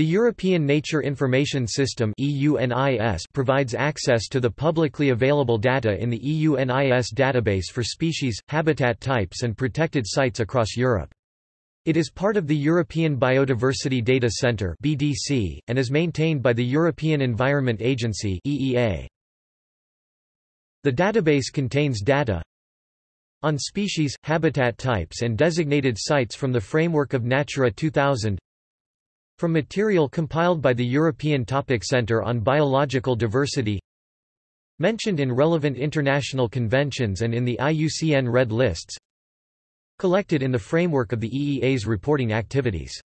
The European Nature Information System provides access to the publicly available data in the EUNIS database for species, habitat types and protected sites across Europe. It is part of the European Biodiversity Data Centre (BDC) and is maintained by the European Environment Agency (EEA). The database contains data on species, habitat types and designated sites from the framework of Natura 2000 from material compiled by the European Topic Centre on Biological Diversity Mentioned in relevant international conventions and in the IUCN Red Lists Collected in the framework of the EEA's reporting activities